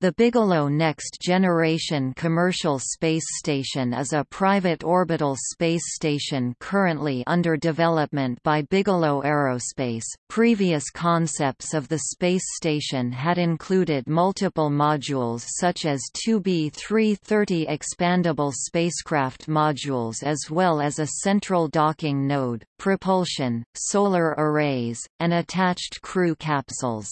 The Bigelow Next Generation Commercial Space Station is a private orbital space station currently under development by Bigelow Aerospace. Previous concepts of the space station had included multiple modules such as two B-330 expandable spacecraft modules as well as a central docking node, propulsion, solar arrays, and attached crew capsules.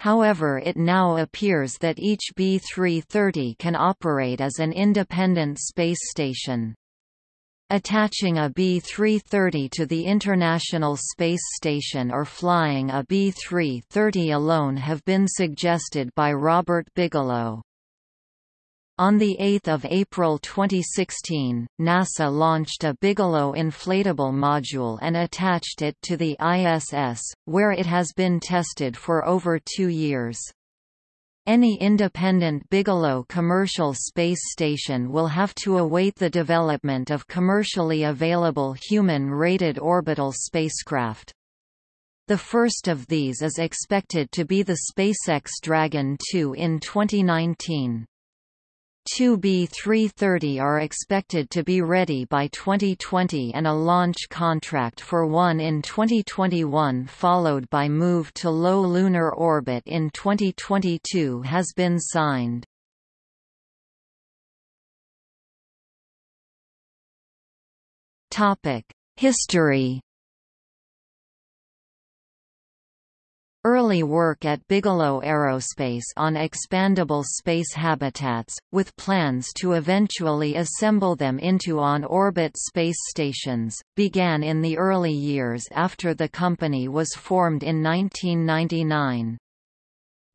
However it now appears that each B-330 can operate as an independent space station. Attaching a B-330 to the International Space Station or flying a B-330 alone have been suggested by Robert Bigelow. On 8 April 2016, NASA launched a Bigelow inflatable module and attached it to the ISS, where it has been tested for over two years. Any independent Bigelow commercial space station will have to await the development of commercially available human-rated orbital spacecraft. The first of these is expected to be the SpaceX Dragon 2 in 2019. Two B-330 are expected to be ready by 2020 and a launch contract for one in 2021 followed by move to low lunar orbit in 2022 has been signed. History Early work at Bigelow Aerospace on expandable space habitats, with plans to eventually assemble them into on-orbit space stations, began in the early years after the company was formed in 1999.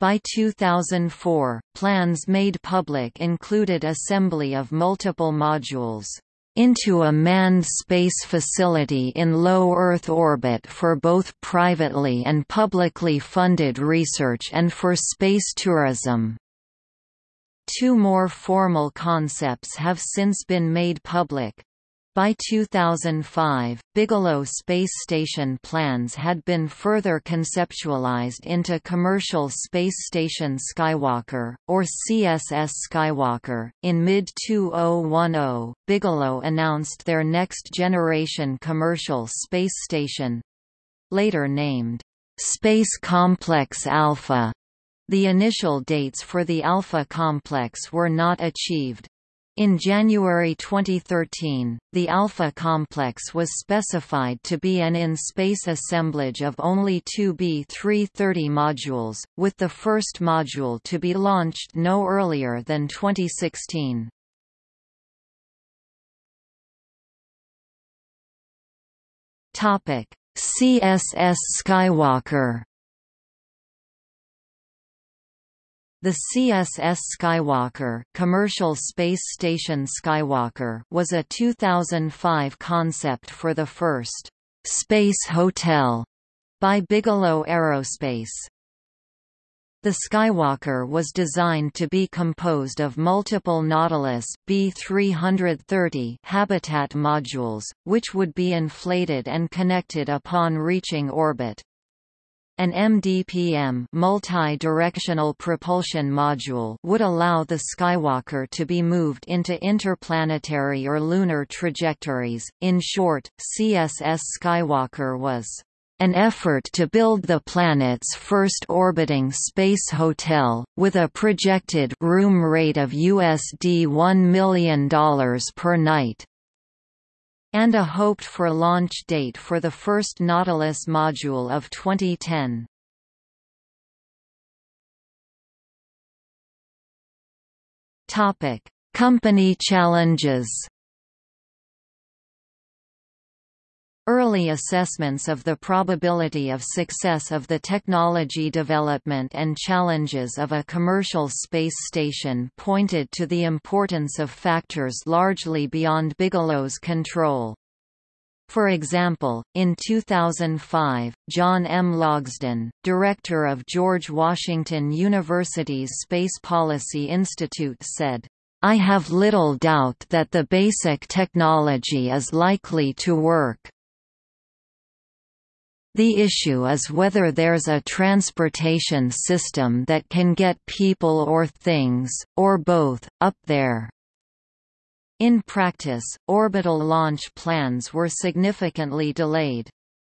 By 2004, plans made public included assembly of multiple modules into a manned space facility in low Earth orbit for both privately and publicly funded research and for space tourism. Two more formal concepts have since been made public. By 2005, Bigelow Space Station plans had been further conceptualized into Commercial Space Station Skywalker, or CSS Skywalker. In mid 2010, Bigelow announced their next generation commercial space station later named Space Complex Alpha. The initial dates for the Alpha complex were not achieved. In January 2013, the Alpha complex was specified to be an in-space assemblage of only two B-330 modules, with the first module to be launched no earlier than 2016. CSS Skywalker The CSS Skywalker, Commercial Space Station Skywalker was a 2005 concept for the first «Space Hotel» by Bigelow Aerospace. The Skywalker was designed to be composed of multiple Nautilus B330 habitat modules, which would be inflated and connected upon reaching orbit. An MDPM multi-directional propulsion module would allow the Skywalker to be moved into interplanetary or lunar trajectories. In short, CSS Skywalker was an effort to build the planet's first orbiting space hotel, with a projected room rate of USD $1 million per night and a hoped-for launch date for the first Nautilus module of 2010. Topic: Company challenges. Early assessments of the probability of success of the technology development and challenges of a commercial space station pointed to the importance of factors largely beyond Bigelow's control. For example, in 2005, John M. Logsdon, director of George Washington University's Space Policy Institute said, I have little doubt that the basic technology is likely to work. The issue is whether there's a transportation system that can get people or things, or both, up there. In practice, orbital launch plans were significantly delayed.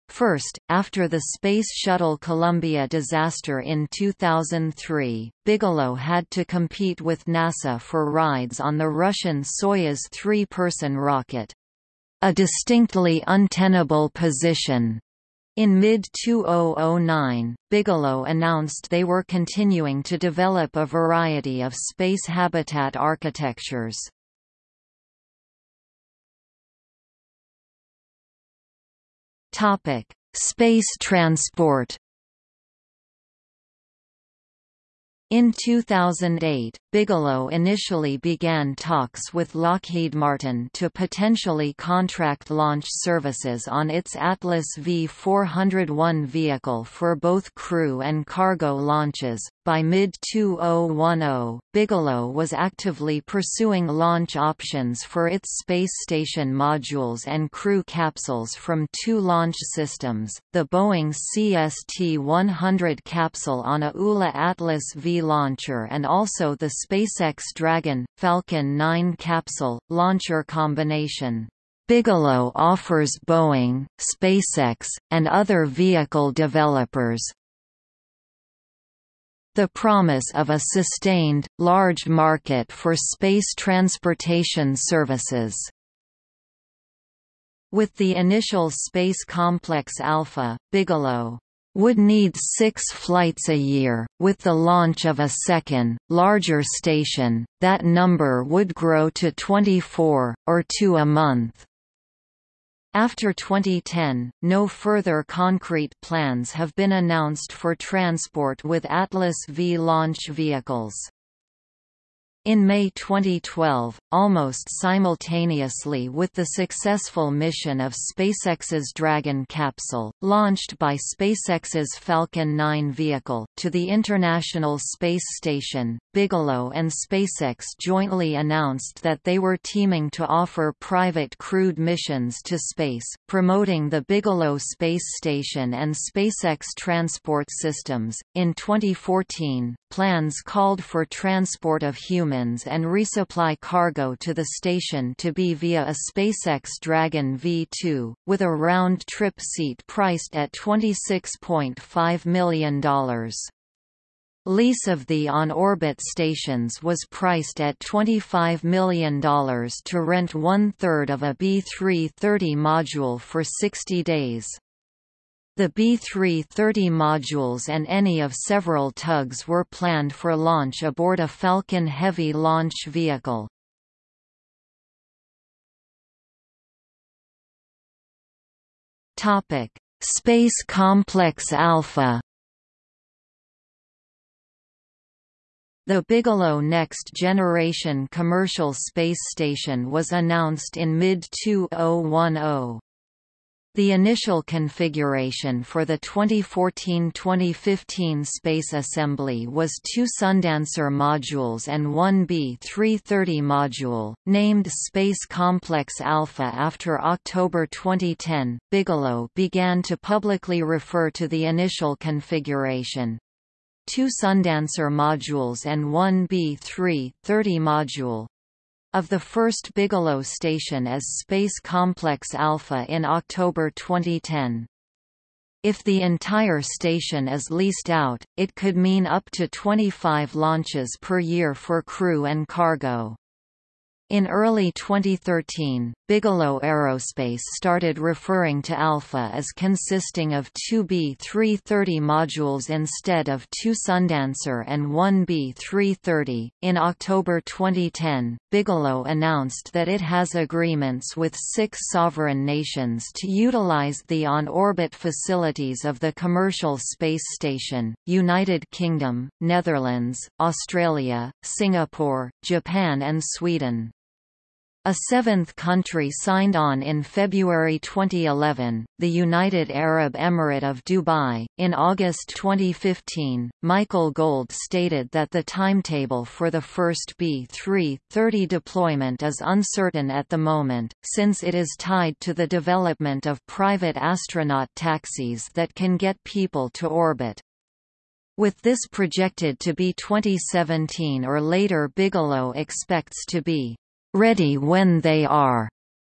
First, after the Space Shuttle Columbia disaster in 2003, Bigelow had to compete with NASA for rides on the Russian Soyuz three-person rocket. A distinctly untenable position. In mid-2009, Bigelow announced they were continuing to develop a variety of space habitat architectures. Space transport In 2008, Bigelow initially began talks with Lockheed Martin to potentially contract launch services on its Atlas V401 vehicle for both crew and cargo launches. By mid 2010, Bigelow was actively pursuing launch options for its space station modules and crew capsules from two launch systems the Boeing CST 100 capsule on a ULA Atlas V launcher and also the SpaceX Dragon, Falcon 9 capsule, launcher combination. Bigelow offers Boeing, SpaceX, and other vehicle developers, the promise of a sustained, large market for space transportation services. With the initial Space Complex Alpha, Bigelow would need six flights a year. With the launch of a second, larger station, that number would grow to 24, or two a month. After 2010, no further concrete plans have been announced for transport with Atlas V launch vehicles. In May 2012, almost simultaneously with the successful mission of SpaceX's Dragon capsule, launched by SpaceX's Falcon 9 vehicle, to the International Space Station, Bigelow and SpaceX jointly announced that they were teaming to offer private crewed missions to space, promoting the Bigelow Space Station and SpaceX Transport Systems. In 2014, plans called for transport of humans and resupply cargo to the station to be via a SpaceX Dragon V2, with a round-trip seat priced at $26.5 million. Lease of the on-orbit stations was priced at $25 million to rent one-third of a B330 module for 60 days. The B-330 modules and any of several tugs were planned for launch aboard a Falcon Heavy launch vehicle. Space Complex Alpha The Bigelow Next Generation Commercial Space Station was announced in mid-2010. The initial configuration for the 2014–2015 Space Assembly was two Sundancer modules and one B-330 module, named Space Complex Alpha after October 2010. Bigelow began to publicly refer to the initial configuration, two Sundancer modules and one B-330 module, of the first Bigelow station as Space Complex Alpha in October 2010. If the entire station is leased out, it could mean up to 25 launches per year for crew and cargo. In early 2013, Bigelow Aerospace started referring to Alpha as consisting of two B330 modules instead of two Sundancer and one B330. In October 2010, Bigelow announced that it has agreements with six sovereign nations to utilize the on orbit facilities of the commercial space station United Kingdom, Netherlands, Australia, Singapore, Japan, and Sweden. A seventh country signed on in February 2011, the United Arab Emirate of Dubai. In August 2015, Michael Gold stated that the timetable for the first B330 deployment is uncertain at the moment, since it is tied to the development of private astronaut taxis that can get people to orbit. With this projected to be 2017 or later Bigelow expects to be ready when they are.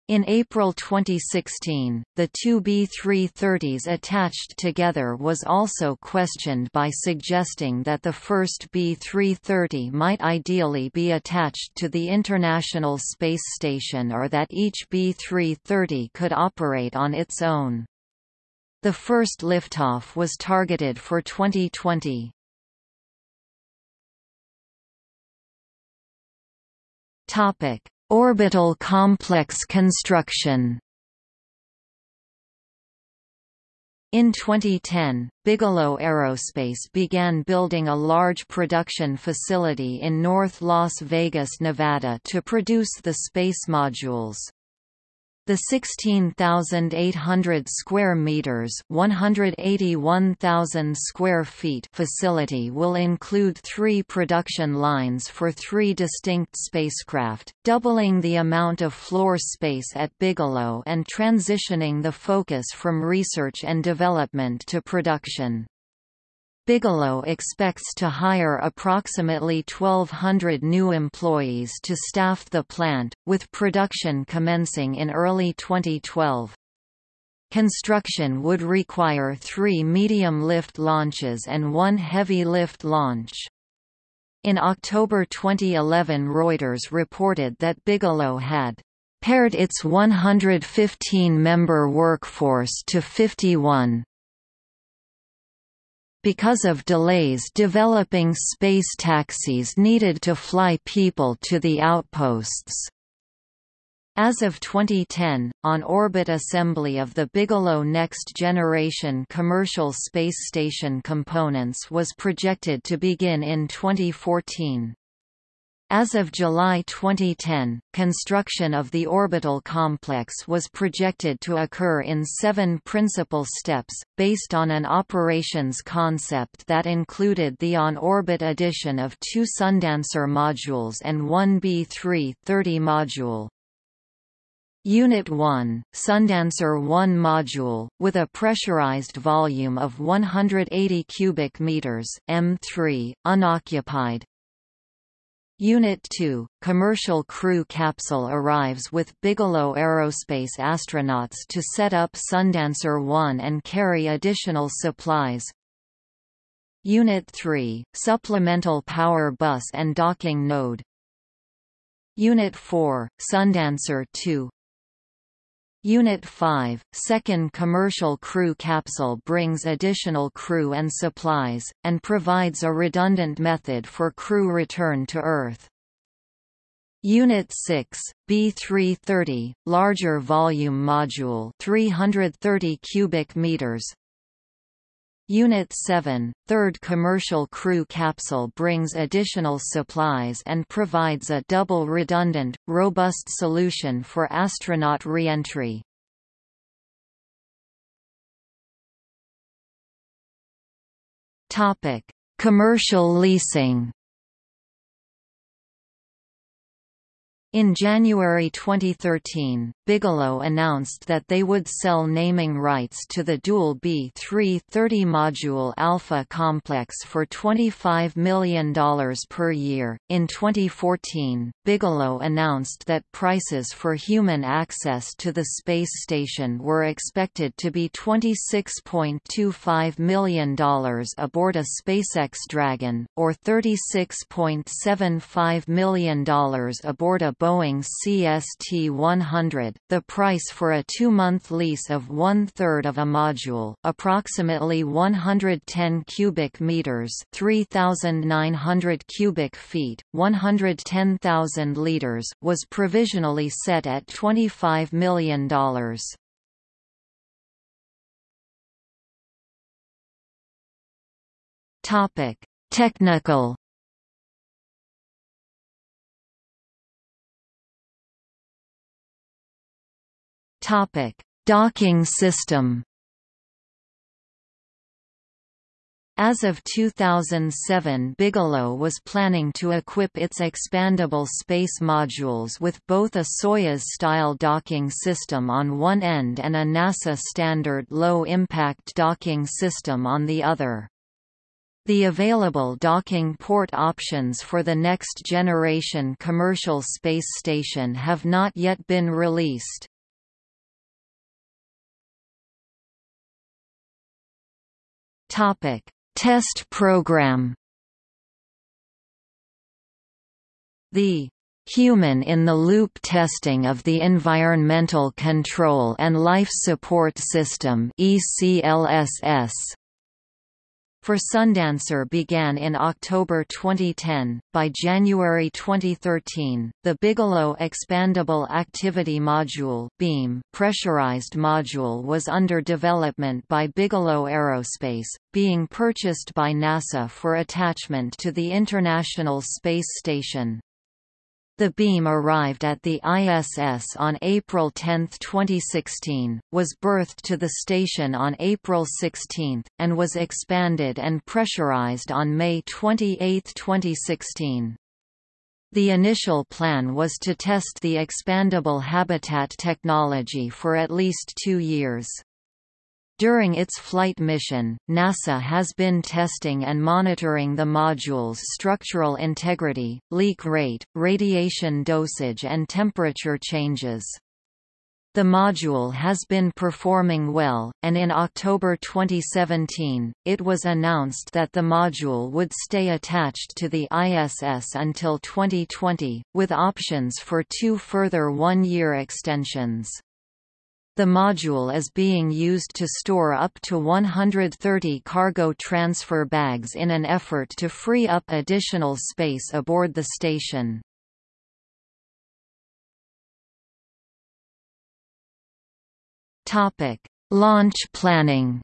In April 2016, the two B-330s attached together was also questioned by suggesting that the first B-330 might ideally be attached to the International Space Station or that each B-330 could operate on its own. The first liftoff was targeted for 2020. Topic: Orbital complex construction. In 2010, Bigelow Aerospace began building a large production facility in North Las Vegas, Nevada to produce the space modules. The 16,800 square meters, 181,000 square feet facility will include 3 production lines for 3 distinct spacecraft, doubling the amount of floor space at Bigelow and transitioning the focus from research and development to production. Bigelow expects to hire approximately 1,200 new employees to staff the plant, with production commencing in early 2012. Construction would require three medium-lift launches and one heavy-lift launch. In October 2011 Reuters reported that Bigelow had pared its 115-member workforce to 51, because of delays developing space taxis needed to fly people to the outposts. As of 2010, on-orbit assembly of the Bigelow Next Generation commercial space station components was projected to begin in 2014. As of July 2010, construction of the orbital complex was projected to occur in seven principal steps, based on an operations concept that included the on-orbit addition of two Sundancer modules and one B-330 module. Unit 1, Sundancer 1 module, with a pressurized volume of 180 cubic meters M3, unoccupied, Unit 2, commercial crew capsule arrives with Bigelow Aerospace astronauts to set up Sundancer 1 and carry additional supplies. Unit 3, supplemental power bus and docking node. Unit 4, Sundancer 2, Unit 5, second commercial crew capsule brings additional crew and supplies, and provides a redundant method for crew return to Earth. Unit 6, B330, larger volume module 330 cubic meters, Unit 7, third commercial crew capsule brings additional supplies and provides a double redundant, robust solution for astronaut re-entry. Commercial leasing In January 2013, Bigelow announced that they would sell naming rights to the dual B330 module Alpha complex for $25 million per year. In 2014, Bigelow announced that prices for human access to the space station were expected to be $26.25 million aboard a SpaceX Dragon, or $36.75 million aboard a Boeing CST-100, the price for a two-month lease of one-third of a module approximately 110 cubic meters 3,900 cubic feet, 110,000 liters was provisionally set at $25 million. Technical Topic: Docking system. As of 2007 Bigelow was planning to equip its expandable space modules with both a Soyuz-style docking system on one end and a NASA standard low-impact docking system on the other. The available docking port options for the next generation commercial space station have not yet been released. Topic. Test program. The human-in-the-loop testing of the Environmental Control and Life Support System ECLSS for Sundancer began in October 2010. By January 2013, the Bigelow Expandable Activity Module (BEAM) pressurized module was under development by Bigelow Aerospace, being purchased by NASA for attachment to the International Space Station. The beam arrived at the ISS on April 10, 2016, was berthed to the station on April 16, and was expanded and pressurized on May 28, 2016. The initial plan was to test the expandable habitat technology for at least two years. During its flight mission, NASA has been testing and monitoring the module's structural integrity, leak rate, radiation dosage and temperature changes. The module has been performing well, and in October 2017, it was announced that the module would stay attached to the ISS until 2020, with options for two further one-year extensions. The module is being used to store up to 130 cargo transfer bags in an effort to free up additional space aboard the station. Launch planning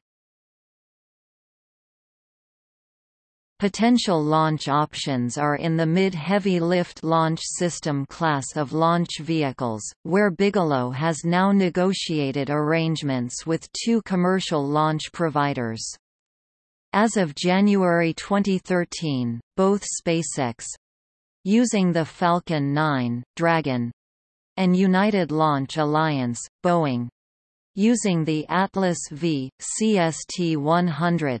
Potential launch options are in the mid-heavy lift launch system class of launch vehicles, where Bigelow has now negotiated arrangements with two commercial launch providers. As of January 2013, both SpaceX—using the Falcon 9, Dragon, and United Launch Alliance, Boeing, using the Atlas V, CST-100,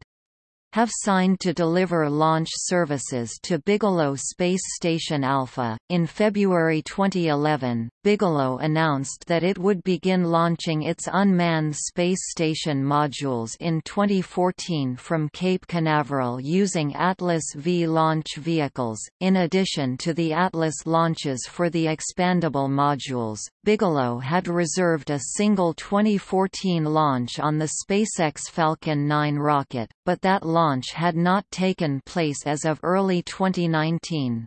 have signed to deliver launch services to Bigelow Space Station Alpha. In February 2011, Bigelow announced that it would begin launching its unmanned space station modules in 2014 from Cape Canaveral using Atlas V launch vehicles. In addition to the Atlas launches for the expandable modules, Bigelow had reserved a single 2014 launch on the SpaceX Falcon 9 rocket, but that launch launch had not taken place as of early 2019.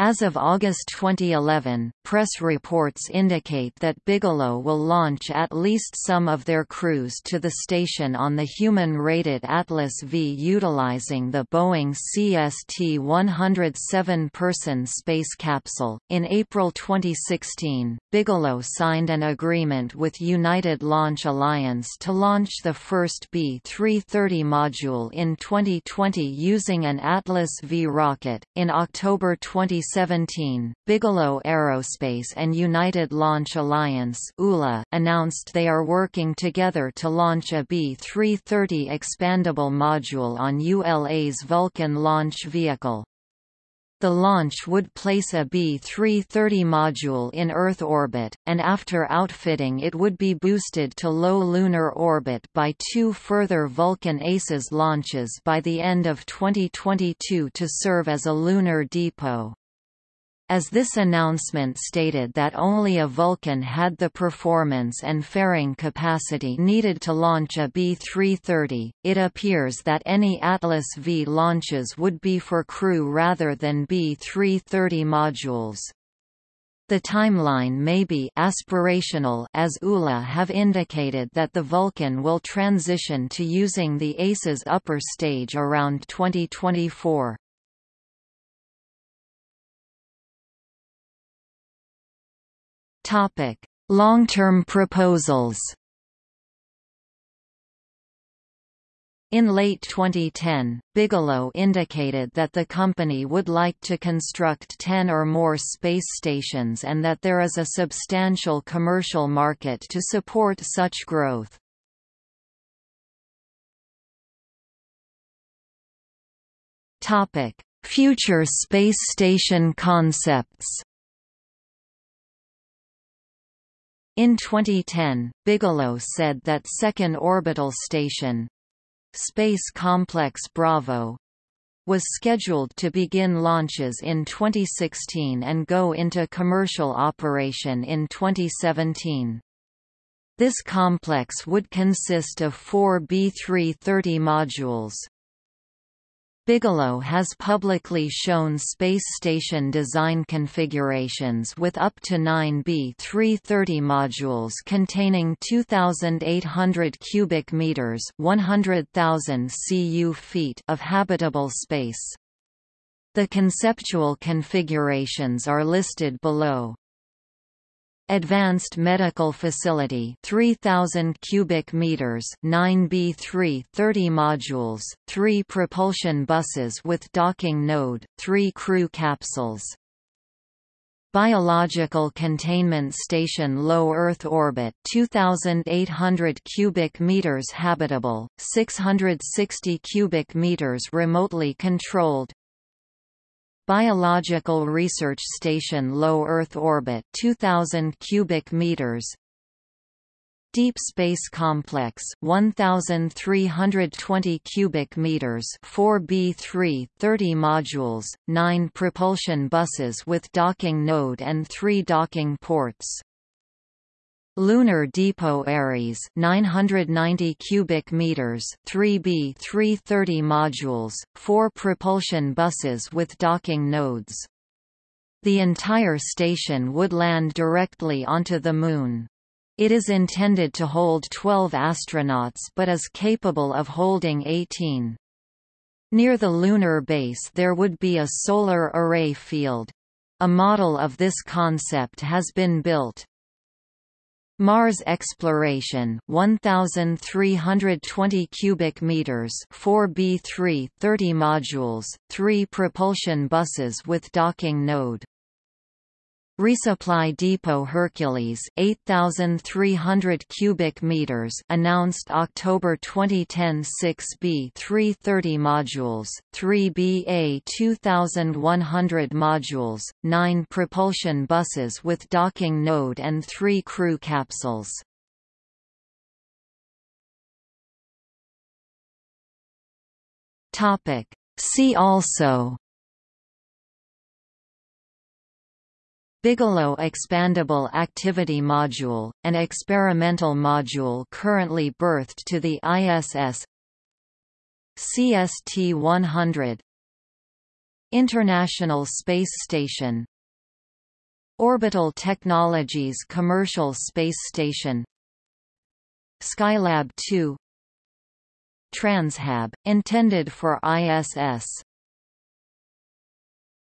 As of August 2011, press reports indicate that Bigelow will launch at least some of their crews to the station on the human-rated Atlas V utilizing the Boeing CST-100 seven-person space capsule. In April 2016, Bigelow signed an agreement with United Launch Alliance to launch the first B-330 module in 2020 using an Atlas V rocket. In October 2016, 2017, Bigelow Aerospace and United Launch Alliance ULA, announced they are working together to launch a B-330 expandable module on ULA's Vulcan launch vehicle. The launch would place a B-330 module in Earth orbit, and after outfitting it would be boosted to low lunar orbit by two further Vulcan ACES launches by the end of 2022 to serve as a lunar depot. As this announcement stated that only a Vulcan had the performance and fairing capacity needed to launch a B-330, it appears that any Atlas V launches would be for crew rather than B-330 modules. The timeline may be aspirational as ULA have indicated that the Vulcan will transition to using the ACES upper stage around 2024. Long-term proposals In late 2010, Bigelow indicated that the company would like to construct 10 or more space stations and that there is a substantial commercial market to support such growth. Future space station concepts In 2010, Bigelow said that Second Orbital Station Space Complex Bravo was scheduled to begin launches in 2016 and go into commercial operation in 2017. This complex would consist of four B-330 modules. Bigelow has publicly shown space station design configurations with up to 9 B330 modules containing 2800 cubic meters, 100,000 cu feet of habitable space. The conceptual configurations are listed below. Advanced Medical Facility 3000 cubic meters 9B3 30 modules 3 propulsion buses with docking node 3 crew capsules. Biological Containment Station Low Earth Orbit 2800 cubic meters habitable 660 cubic meters remotely controlled Biological Research Station Low Earth Orbit 2000 cubic meters. Deep Space Complex 1320 cubic meters 4B3 30 modules 9 propulsion buses with docking node and 3 docking ports Lunar Depot Ares 990 cubic meters 3B 330 modules 4 propulsion buses with docking nodes. The entire station would land directly onto the moon. It is intended to hold 12 astronauts but is capable of holding 18 Near the lunar base there would be a solar array field. A model of this concept has been built Mars exploration 1320 cubic meters 4B3 30 modules 3 propulsion buses with docking node Resupply Depot Hercules 8300 cubic meters announced October 2010 6B 330 modules 3BA 2100 modules 9 propulsion buses with docking node and 3 crew capsules. Topic. See also Bigelow Expandable Activity Module, an experimental module currently berthed to the ISS CST-100 International Space Station Orbital Technologies Commercial Space Station Skylab 2 Transhab, intended for ISS